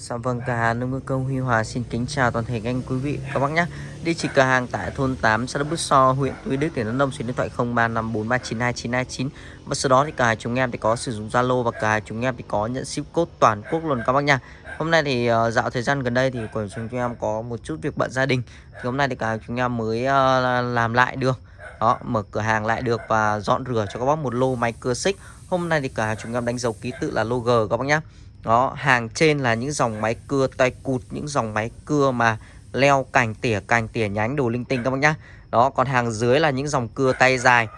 Dạ vâng, cửa hàng nông công Huy Hòa xin kính chào toàn thể anh quý vị các bác nhé. Địa chỉ cửa hàng tại thôn 8 xã Đức Bút So, huyện Tuy Đức, tỉnh Đắk Nông, số điện thoại 0354392929. Và sau đó thì cả chúng em thì có sử dụng Zalo và cả chúng em thì có nhận ship code toàn quốc luôn các bác nhá. Hôm nay thì uh, dạo thời gian gần đây thì của chúng em có một chút việc bận gia đình. Thì hôm nay thì cả chúng em mới uh, làm lại được. Đó, mở cửa hàng lại được và dọn rửa cho các bác một lô máy cưa xích. Hôm nay thì cả chúng em đánh dấu ký tự là lô G các bác nhé. Đó, hàng trên là những dòng máy cưa tay cụt, những dòng máy cưa mà leo cành tỉa cành tỉa nhánh đồ linh tinh các bác nhá. Đó, còn hàng dưới là những dòng cưa tay dài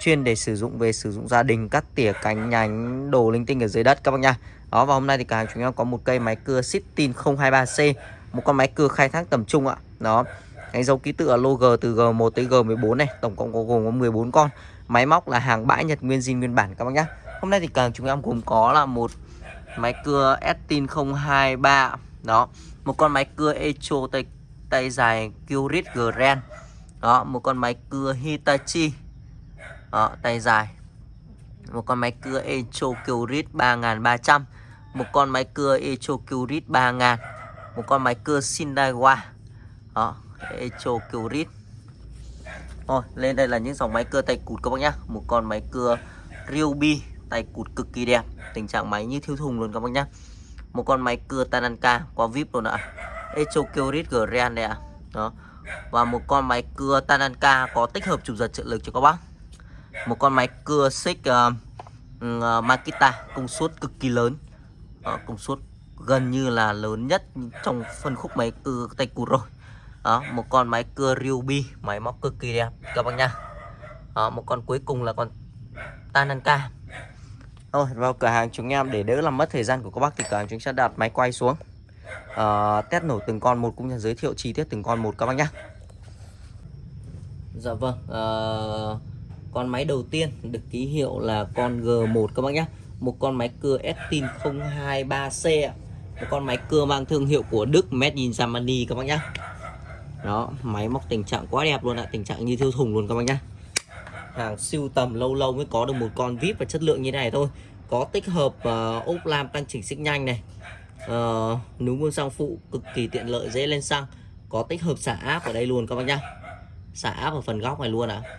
chuyên để sử dụng về sử dụng gia đình cắt tỉa cành nhánh đồ linh tinh ở dưới đất các bác nhá. Đó và hôm nay thì cả hàng chúng em có một cây máy cưa Sitin 023C, một con máy cưa khai thác tầm trung ạ. Đó. Đánh dấu ký tự ở logo từ G1 tới G14 này, tổng cộng có gồm có 14 con. Máy móc là hàng bãi Nhật nguyên zin nguyên bản các bác nhá. Hôm nay thì cả chúng em gồm có là một máy cưa Estin 023 đó một con máy cưa Echo tay tay dài Curit Grand. Đó một con máy cưa Hitachi. Đó, tay dài. Một con máy cưa Echo Curit 3300 một con máy cưa Echo Curit 3000 một con máy cưa Shindaiwa đó Echo Curit Thôi lên đây là những dòng máy cưa tay cụt các bác nhá. Một con máy cưa Ryobi tay cụt cực kỳ đẹp. Tình trạng máy như thiếu thùng luôn các bác nhá. Một con máy cưa Tananka qua vip luôn ạ. Echo Kyrit Grand đây ạ. Đó. Và một con máy cưa Tananka có tích hợp chụp giật trợ lực cho các bác. Một con máy cưa xích uh, uh, Makita công suất cực kỳ lớn. Uh, công suất gần như là lớn nhất trong phân khúc máy cưa tay cụt rồi. Đó một con máy cưa Ryobi máy móc cực kỳ đẹp các bác nha đó, một con cuối cùng là con Tananka thôi vào cửa hàng chúng em để đỡ làm mất thời gian của các bác thì cửa hàng chúng sẽ đặt máy quay xuống. Uh, test nổ từng con một cũng như giới thiệu chi tiết từng con một các bác nhé dạ vâng uh, con máy đầu tiên được ký hiệu là con G1 các bác nhé một con máy cưa Estin 023C một con máy cưa mang thương hiệu của Đức Made in Germany các bác nhé đó máy móc tình trạng quá đẹp luôn ạ tình trạng như thiêu thùng luôn các bác nhé hàng siêu tầm lâu lâu mới có được một con vip và chất lượng như này thôi có tích hợp uh, ốp lam tăng chỉnh xích nhanh này. Ờ, uh, núm buông xăng phụ cực kỳ tiện lợi dễ lên xăng. Có tích hợp xả áp ở đây luôn các bác nhá. Xả áp ở phần góc này luôn ạ à.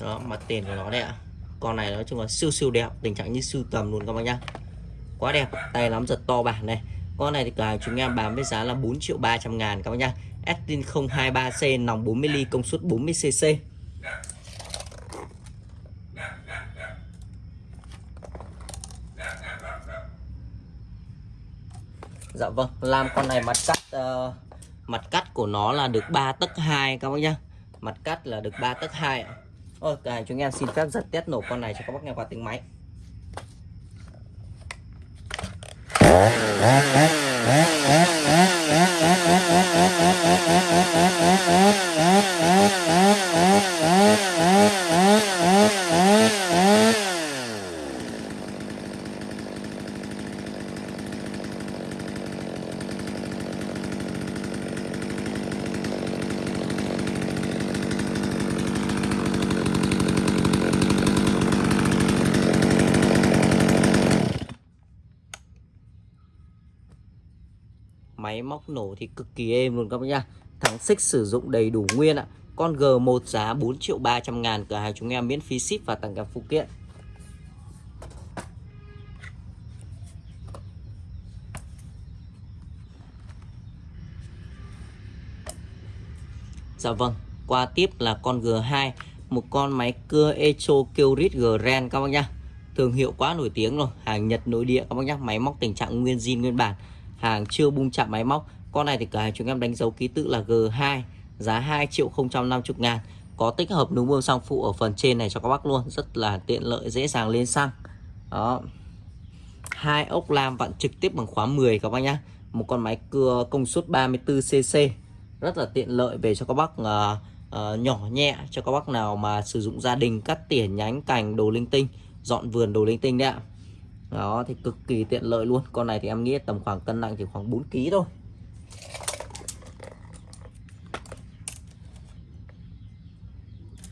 đó mặt tiền của nó đây ạ. À. con này nói chung là siêu siêu đẹp tình trạng như siêu tầm luôn các bác nhá. Quá đẹp tay nắm giật to bản này. Con này thì cả chúng em bán với giá là 4 triệu 300 ngàn các bác nhá. Estin 023C nòng 40 ly công suất 40cc Dạ vâng, làm con này mặt cắt uh, mặt cắt của nó là được 3 tấc 2 các bác nhá. Mặt cắt là được 3 tấc 2 ạ. Ôi, cả chúng em xin phép giật test nổ con này cho các bác nghe qua tiếng máy. Máy móc nổ thì cực kỳ êm luôn các bác nhá. Thắng xích sử dụng đầy đủ nguyên ạ. Con G1 giá 4 triệu 300 ngàn cửa hàng chúng em miễn phí ship và tặng kèm phụ kiện. Dạ vâng qua tiếp là con G2 một con máy cưa Echo Kyrit Grand các bác nhá. Thương hiệu quá nổi tiếng rồi, hàng Nhật nội địa các bác nhá. Máy móc tình trạng nguyên zin, nguyên bản hàng chưa bung chạm máy móc. Con này thì cửa hàng chúng em đánh dấu ký tự là G2 giá 2 triệu 050 ngàn. Có tích hợp núm bơm xăng phụ ở phần trên này cho các bác luôn rất là tiện lợi dễ dàng lên xăng. Đó. Hai ốc lam vặn trực tiếp bằng khóa 10 các bác nhá. Một con máy cưa công suất 34cc rất là tiện lợi về cho các bác uh, uh, nhỏ nhẹ cho các bác nào mà sử dụng gia đình cắt tỉa nhánh cành đồ linh tinh dọn vườn đồ linh tinh đấy ạ đó thì cực kỳ tiện lợi luôn con này thì em nghĩ tầm khoảng cân nặng chỉ khoảng 4 kg thôi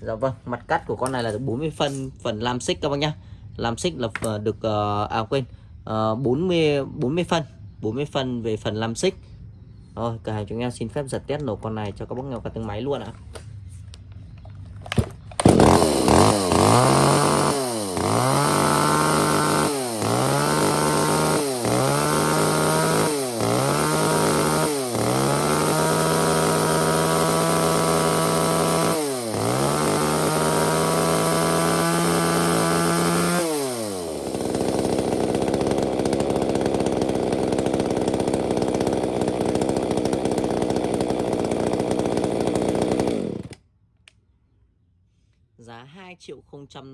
Dạ vâng, mặt cắt của con này là 40 phân phần làm xích các bác nhá. Làm xích là ờ, được ờ, à quên, à, 40 40 phân. 40 phân về phần làm xích rồi cửa hàng chúng em xin phép giật test nổ con này cho các bác nghèo cả tiếng máy luôn ạ giá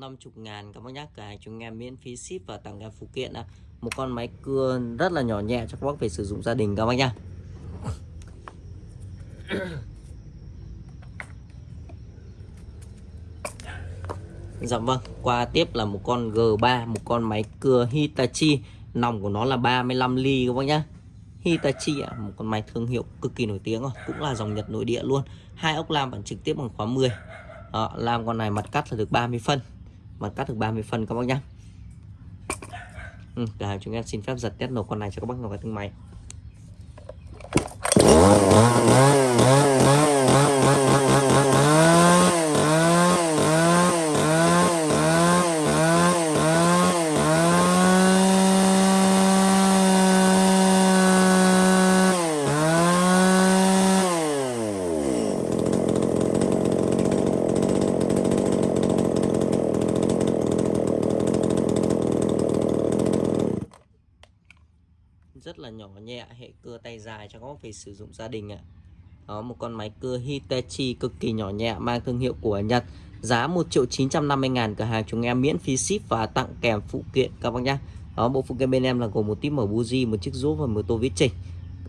150 ngàn các bác nhá cả hàng chúng em miễn phí ship và tặng em phụ kiện à. Một con máy cưa rất là nhỏ nhẹ cho các bác về sử dụng gia đình các bác nhá Dạ vâng, qua tiếp là một con G3, một con máy cưa Hitachi Nòng của nó là 35 ly các bác nhá Hitachi ạ, một con máy thương hiệu cực kỳ nổi tiếng rồi, cũng là dòng Nhật nội địa luôn. Hai ốc lam bản trực tiếp bằng khóa 10. Đó, làm con này mặt cắt là được 30 phân mặt cắt được 30 phân các bác nhá. Ừ, cả chúng em xin phép giật test nổ con này cho các bác ngồi vào từng máy rất ạ. Hệ cưa tay dài cho các bác về sử dụng gia đình ạ. Đó, một con máy cưa Hitachi cực kỳ nhỏ nhẹ, mang thương hiệu của Nhật. Giá 1 triệu 950 ngàn cửa hàng chúng em miễn phí ship và tặng kèm phụ kiện các bác nhá. Đó, bộ phụ kiện bên em là gồm một tím mở buji, một chiếc rút và một tô vít chỉnh.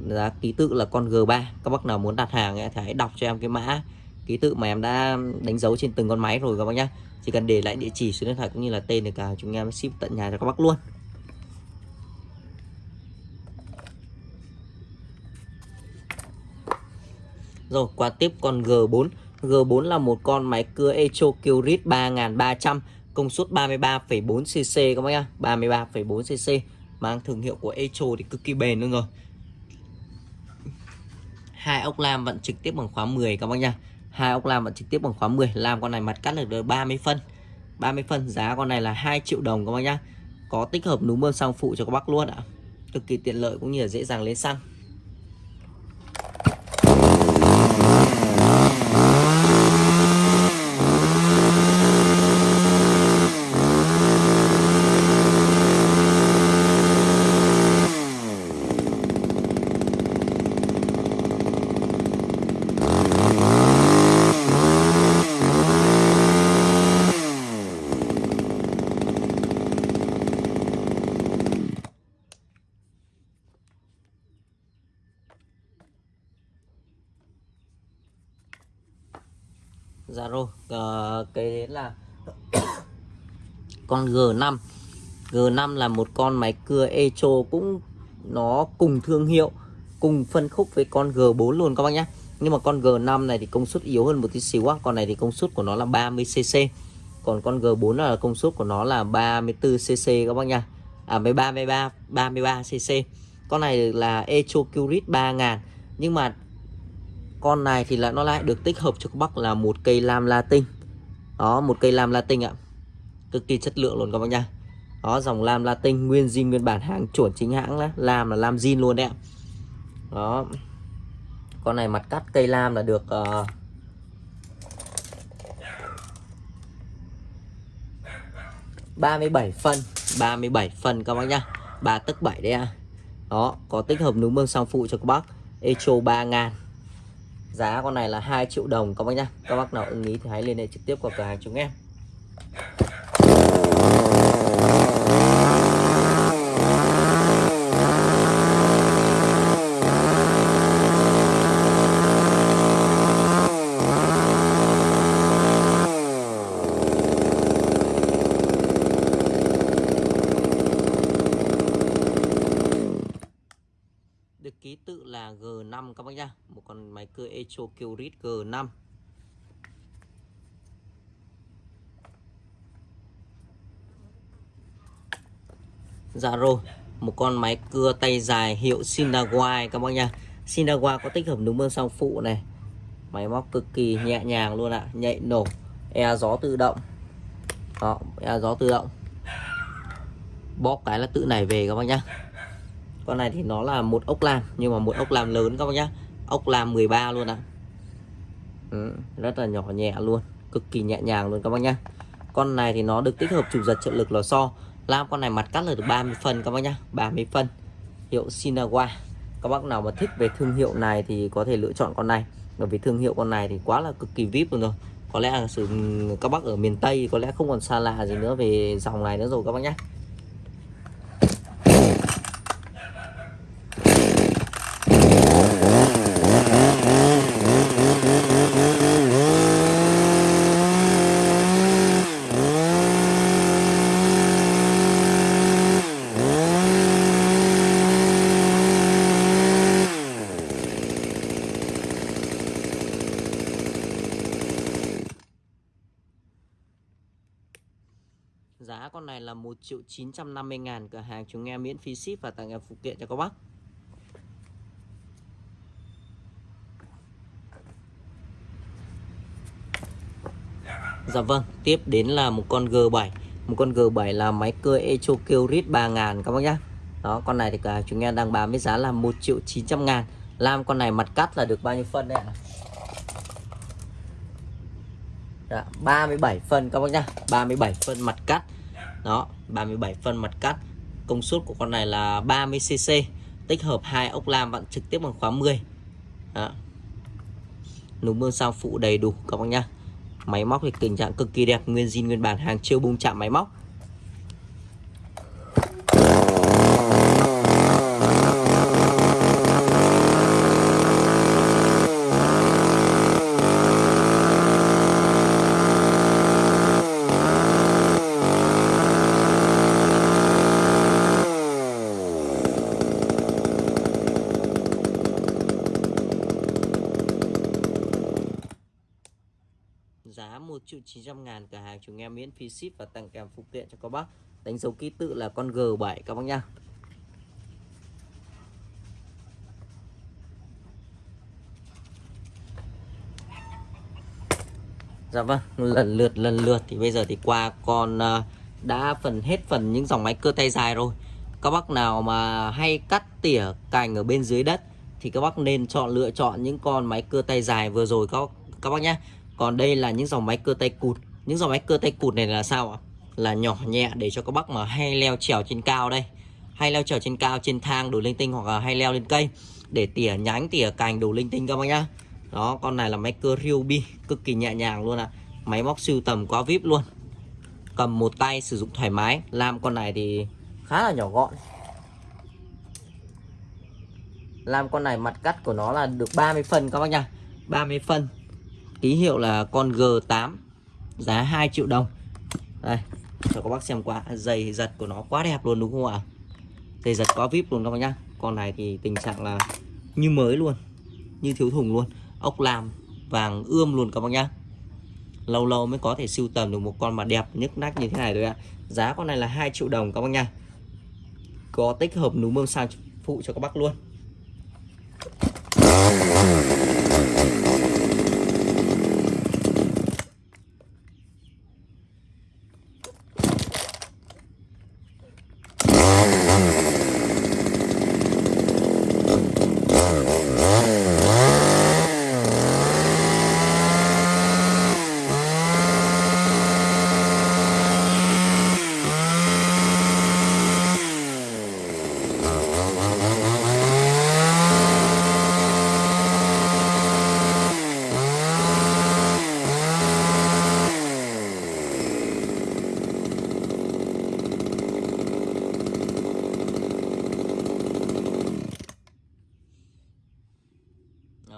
Giá ký tự là con G3 các bác nào muốn đặt hàng thì hãy đọc cho em cái mã ký tự mà em đã đánh dấu trên từng con máy rồi các bác nhá. Chỉ cần để lại địa chỉ số điện thoại cũng như là tên để cả chúng em ship tận nhà cho các bác luôn. Rồi qua tiếp con G4 G4 là một con máy cưa Echo Curit 3300 Công suất 33,4cc các bác nhá. 33,4cc Mang thương hiệu của Echo thì cực kỳ bền luôn rồi. Hai ốc lam vận trực tiếp bằng khóa 10 các bác nhá. Hai ốc lam vận trực tiếp bằng khóa 10 làm con này mặt cắt được 30 phân. 30 phân giá con này là 2 triệu đồng các bác nhá. Có tích hợp núm bơm xăng phụ cho các bác luôn ạ. Cực kỳ tiện lợi cũng như là dễ dàng lên xăng Dạ rồi, uh, cái đấy là con G5 G5 là một con máy cưa Echo cũng nó cùng thương hiệu, cùng phân khúc với con G4 luôn các bác nhé. Nhưng mà con G5 này thì công suất yếu hơn một tí xíu á. Con này thì công suất của nó là 30cc còn con G4 là công suất của nó là 34cc các bác nha à với 33 33cc con này là Echo Curit 3000 nhưng mà con này thì là nó lại được tích hợp cho các bác là một cây lam latin. Đó, một cây lam latin ạ cực kỳ chất lượng luôn các bác nha đó dòng lam latin nguyên zin nguyên bản hàng chuẩn chính hãng đó lam là lam zin luôn đấy ạ. Đó. Con này mặt cắt cây lam là được uh, ba mươi bảy phân 37 phân các bác nhá. Ba tức bảy đấy à đó có tích hợp núm bơm sang phụ cho các bác. Echo ba ngàn. Giá con này là 2 triệu đồng các bác nhá. Các bác nào ưng ý thì hãy liên hệ trực tiếp qua cửa hàng chúng em được ký tự là G5 các bác nhá một con Echocurit G5 Dạ rồi, một con máy cưa tay dài hiệu Sinawa các bác nha. Sinawa có tích hợp núm bơm song phụ này. Máy móc cực kỳ nhẹ nhàng luôn ạ, nhạy nổ e gió tự động. Đó e gió tự động. Bóp cái là tự nảy về các bác nhá. Con này thì nó là một ốc lam, nhưng mà một ốc lam lớn các bác nhá ốc lam 13 luôn ạ ừ, rất là nhỏ nhẹ luôn cực kỳ nhẹ nhàng luôn các bác nhá. Con này thì nó được tích hợp chủ giật trợ lực lò xo lam con này mặt cắt là được 30 phân các bác nhá 30 phân hiệu Sinawa. Các bác nào mà thích về thương hiệu này thì có thể lựa chọn con này. Bởi vì thương hiệu con này thì quá là cực kỳ vip luôn rồi. Có lẽ là sự các bác ở miền Tây có lẽ không còn xa lạ gì nữa về dòng này nữa rồi các bác nhé Giá con này là 1 triệu 950 ngàn Cửa hàng chúng em miễn phí ship và tặng em phụ kiện cho các bác. Dạ vâng Tiếp đến là một con G7 Một con G7 là máy cưa Echo Kyrit 3000 các bác nhé Đó con này thì cả chúng em đang bán với giá là 1 triệu 900 ngàn. Làm con này mặt cắt là được bao nhiêu phân đấy ạ? Dạ, 37 phân các bác nhá. 37 phân mặt cắt đó 37 phân mặt cắt. Công suất của con này là 30cc tích hợp hai ốc lam vặn trực tiếp bằng khóa 10 đó. núm mương sao phụ đầy đủ, các bác nhá. Máy móc thì tình trạng cực kỳ đẹp, nguyên zin, nguyên bản, hàng chưa bung chạm máy móc. Giá 1 triệu 900 ngàn cửa hàng chúng em miễn phí ship và tặng kèm phụ kiện cho các bác. Đánh dấu ký tự là con G7 các bác nhá. Dạ vâng lần lượt lần lượt thì bây giờ thì qua con à, đã phần hết phần những dòng máy cơ tay dài rồi. Các bác nào mà hay cắt tỉa cành ở bên dưới đất thì các bác nên chọn, lựa chọn những con máy cưa tay dài vừa rồi, các các bác nhé còn đây là những dòng máy cơ tay cụt. Những dòng máy cơ tay cụt này là sao ạ? Là nhỏ nhẹ để cho các bác mà hay leo trèo trên cao đây. Hay leo trèo trên cao, trên thang đồ linh tinh hoặc là hay leo lên cây để tỉa nhánh, tỉa cành đồ linh tinh các bác nhá. Đó, con này là máy cơ Ryobi, cực kỳ nhẹ nhàng luôn ạ. À. máy móc siêu tầm quá vip luôn. Cầm một tay sử dụng thoải mái. Làm con này thì khá là nhỏ gọn. Làm con này mặt cắt của nó là được 30 phân các bác nha 30 phân ký hiệu là con G8 giá 2 triệu đồng. Đây, cho các bác xem qua dây giật của nó quá đẹp luôn, đúng không ạ? Dây giật quá vip luôn các bác nhá. Con này thì tình trạng là như mới luôn, như thiếu thùng luôn. Ốc làm vàng ươm luôn các bác nhá. Lâu lâu mới có thể sưu tầm được một con mà đẹp nhức nách như thế này thôi ạ. Giá con này là 2 triệu đồng các bác nhá. có tích hợp núm mâm sang phụ cho các bác luôn.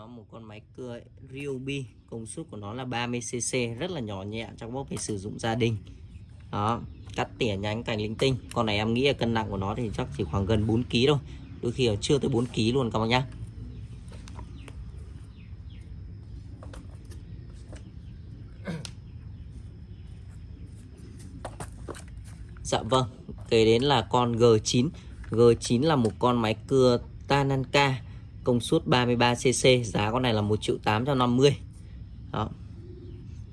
Một con máy cưa Ryobi, công suất của nó là 30cc rất là nhỏ nhẹ, trong bốc để sử dụng gia đình. Đó, cắt tỉa nhánh cành linh tinh. Con này em nghĩ là cân nặng của nó thì chắc chỉ khoảng gần 4 kg thôi. Đôi khi là chưa tới 4 kg luôn các bác nhá. Dạ vâng kế đến là con G9 G9 là một con máy cưa Tananka công suất 33cc giá con này là 1 triệu 850 đó.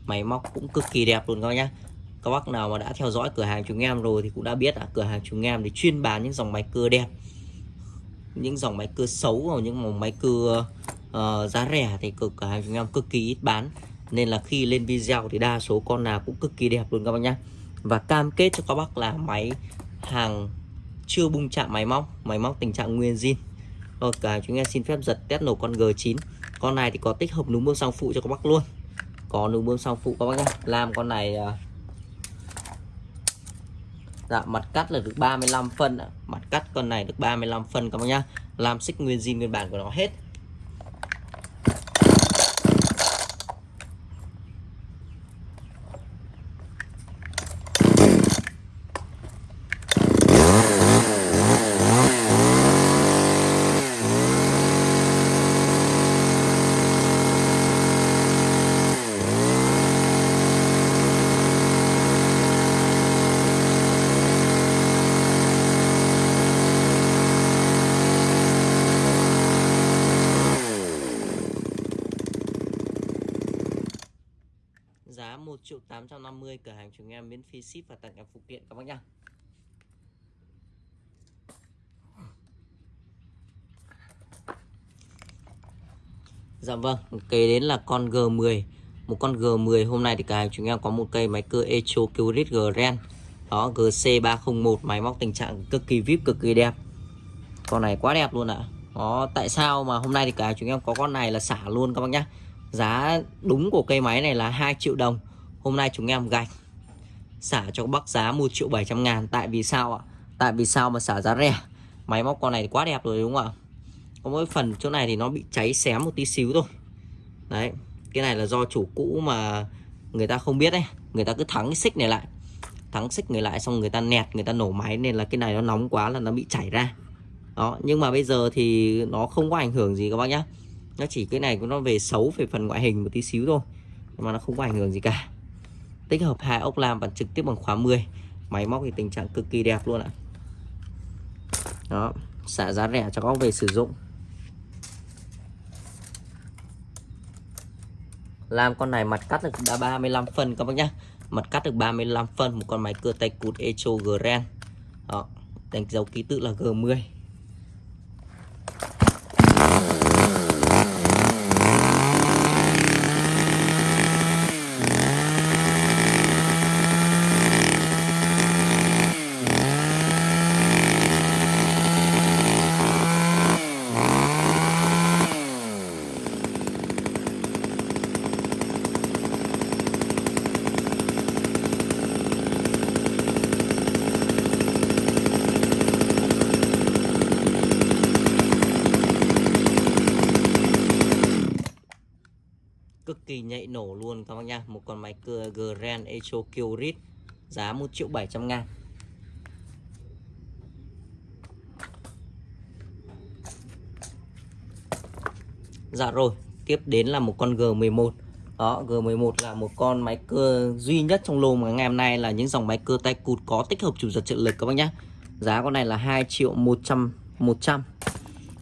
Máy móc cũng cực kỳ đẹp luôn các bác nhá. Các bác nào mà đã theo dõi cửa hàng chúng em rồi thì cũng đã biết là cửa hàng chúng em thì chuyên bán những dòng máy cưa đẹp những dòng máy cưa xấu và những dòng máy cưa uh, ờ, giá rẻ thì cửa, cửa hàng chúng em cực kỳ ít bán. Nên là khi lên video thì đa số con nào cũng cực kỳ đẹp luôn các bác nhá. Và cam kết cho các bác là máy hàng chưa bung chạm máy móc máy móc tình trạng nguyên zin rồi, cả chúng em xin phép giật test nổ con G9 con này thì có tích hợp núm bơm xăng phụ cho các bác luôn. Có núm bơm xăng phụ các bác nhé. Làm con này à, dạ mặt cắt là được 35 phân mặt cắt con này được 35 phân các bác nhá. Làm xích nguyên zin nguyên bản của nó hết giá 1 triệu 850 cửa hàng chúng em miễn phí ship và tặng em phụ kiện các bác nhá. Dạ vâng, kế đến là con G10 Một con G10 hôm nay thì cả hàng chúng em có một cây máy cưa Echo Curit Grand. Đó, GC301 máy móc tình trạng cực kỳ vip, cực kỳ đẹp. Con này quá đẹp luôn ạ. Đó, tại sao mà hôm nay thì cả chúng em có con này là xả luôn các bác nhá? Giá đúng của cây máy này là 2 triệu đồng. Hôm nay chúng em gạch. Xả cho bác giá 1 triệu 700 ngàn. Tại vì sao ạ? Tại vì sao mà xả giá rẻ? Máy móc con này quá đẹp rồi đúng không ạ? Có mỗi phần chỗ này thì nó bị cháy xém một tí xíu thôi. Đấy, Cái này là do chủ cũ mà Người ta không biết đấy Người ta cứ thắng cái xích này lại. Thắng xích người lại xong người ta nẹt, Người ta nổ máy nên là cái này nó nóng quá là nó bị chảy ra. Đó, Nhưng mà bây giờ thì nó không có ảnh hưởng gì các bác nhá. Nó chỉ cái này nó về xấu về phần ngoại hình một tí xíu thôi. Nhưng mà nó không có ảnh hưởng gì cả tích hợp hai ốc lam và trực tiếp bằng khóa 10 máy móc thì tình trạng cực kỳ đẹp luôn ạ. Đó, xả giá rẻ cho các về sử dụng. Làm con này mặt cắt được đã 35 phân các bác nhá. Mặt cắt được 35 phân, một con máy cưa tay cụt Echo Grand. Đó, đánh dấu ký tự là G10 cực kỳ nhạy nổ luôn các bác nha một con máy cưa Grand Echo Kyrit giá 1 triệu 700 ngàn. Dạ rồi, tiếp đến là một con G11 đó G11 là một con máy cưa duy nhất trong lô mà ngày hôm nay là những dòng máy cưa tay cụt có tích hợp chủ giật trợ lực các bác nhé giá con này là 2 triệu 100 100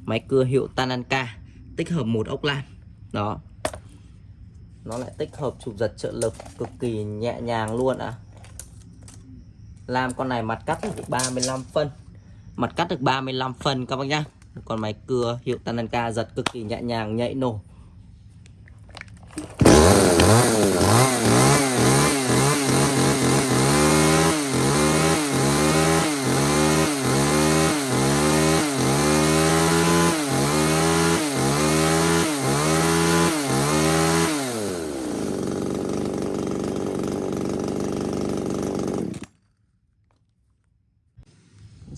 máy cưa hiệu Tananka, tích hợp một ốc lan đó nó lại tích hợp chụp giật trợ lực cực kỳ nhẹ nhàng luôn ạ. À. làm con này mặt cắt được 35 phân. Mặt cắt được 35 phân các bác nhá. Còn máy cưa hiệu Tananka giật cực kỳ nhẹ nhàng nhạy nổ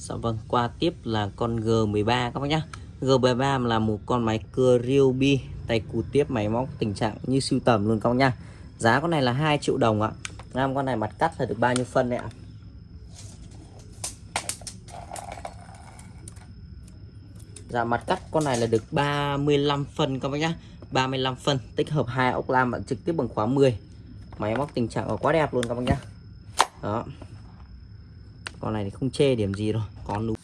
Dạ vâng, qua tiếp là con G13 các bác nhá. G13 là một con máy cưa Ryobi tay cụt tiếp máy móc tình trạng như siêu tầm luôn các bác nhá. Giá con này là 2 triệu đồng ạ. Nam con này mặt cắt là được bao nhiêu phân đấy ạ? Dạ mặt cắt con này là được 35 phân các bác nhá. 35 phân tích hợp hai ốc lam bạn trực tiếp bằng khóa 10. Máy móc tình trạng quá đẹp luôn các bác nhá. Đó con này thì không chê điểm gì rồi con lú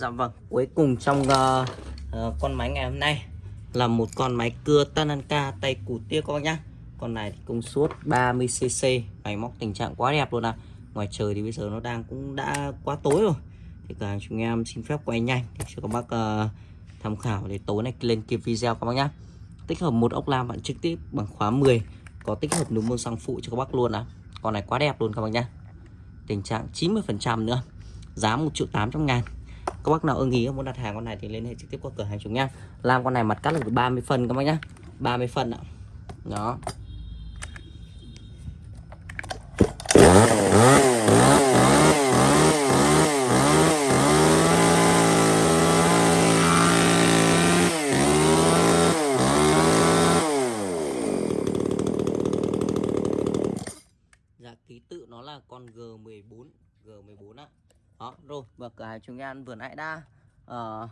Dạ vâng, cuối cùng trong uh, uh, con máy ngày hôm nay là một con máy cưa Tananka tay củ tia các bác nhá. Con này thì công suất 30cc, máy móc tình trạng quá đẹp luôn à. Ngoài trời thì bây giờ nó đang cũng đã quá tối rồi. Thì cả chúng em xin phép quay nhanh để cho các bác uh, tham khảo để tối nay lên kịp video các bác nhá. Tích hợp một ốc lam bạn trực tiếp bằng khóa 10, có tích hợp núm môn xăng phụ cho các bác luôn à. Con này quá đẹp luôn các bác nhá. Tình trạng 90% nữa. Giá 1 triệu 800 ngàn các bác nào ưng ý muốn đặt hàng con này thì liên hệ trực tiếp qua cửa hàng chúng nha. Làm con này mặt cắt là 30 phân các bác nhá. 30 phân ạ. Đó Dạ ký tự nó là con G14 G14 á đó rồi và cửa hàng chúng em vừa nãy đã uh,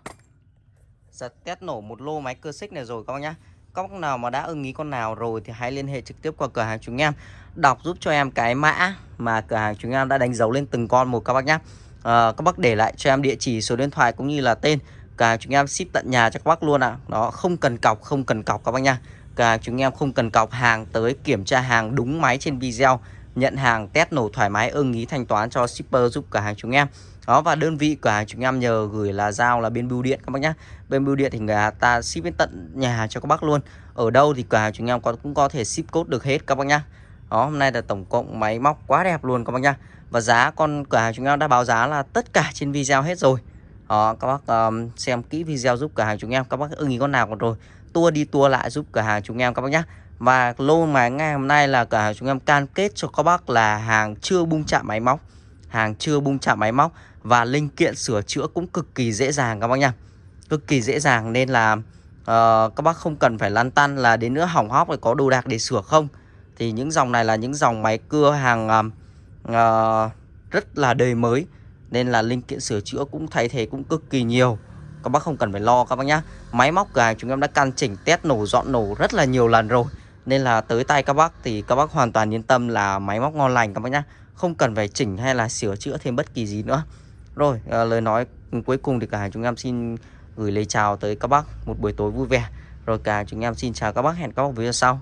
giật test nổ một lô máy cơ xích này rồi các bác nhá. Các bác nào mà đã ưng ý con nào rồi thì hãy liên hệ trực tiếp qua cửa hàng chúng em. Đọc giúp cho em cái mã mà cửa hàng chúng em đã đánh dấu lên từng con một các bác nhá. Uh, các bác để lại cho em địa chỉ số điện thoại cũng như là tên cả chúng em ship tận nhà cho các bác luôn ạ. À. đó không cần cọc không cần cọc các bác nha cả chúng em không cần cọc hàng tới kiểm tra hàng đúng máy trên video nhận hàng test nổ thoải mái ưng ý thanh toán cho shipper giúp cả hàng chúng em đó và đơn vị cửa hàng chúng em nhờ gửi là giao là bên bưu điện các bác nhá. Bên bưu điện thì người ta ship đến tận nhà cho các bác luôn. Ở đâu thì cửa hàng chúng em có cũng có thể ship code được hết các bác nhá. Đó hôm nay là tổng cộng máy móc quá đẹp luôn các bác nhá. Và giá con cửa hàng chúng em đã báo giá là tất cả trên video hết rồi. Đó các bác um, xem kỹ video giúp cửa hàng chúng em các bác ưng ý con nào còn rồi. Tua đi tua lại giúp cửa hàng chúng em các bác nhá. Và lô máy ngày hôm nay là cửa hàng chúng em cam kết cho các bác là hàng chưa bung chạm máy móc. Hàng chưa bung chạm máy móc. Và linh kiện sửa chữa cũng cực kỳ dễ dàng các bác nha Cực kỳ dễ dàng nên là uh, các bác không cần phải lăn tăn là đến nữa hỏng hóc phải có đồ đạc để sửa không. Thì những dòng này là những dòng máy cưa hàng uh, rất là đời mới. Nên là linh kiện sửa chữa cũng thay thế cũng cực kỳ nhiều. Các bác không cần phải lo các bác nhá. Máy móc cửa hàng chúng em đã căn chỉnh test nổ dọn nổ rất là nhiều lần rồi. Nên là tới tay các bác thì các bác hoàn toàn yên tâm là máy móc ngon lành các bác nhá. Không cần phải chỉnh hay là sửa chữa thêm bất kỳ gì nữa. Rồi à, lời nói cuối cùng thì cả hai chúng em xin gửi lời chào tới các bác. Một buổi tối vui vẻ. Rồi cả chúng em xin chào các bác. Hẹn các bác video sau.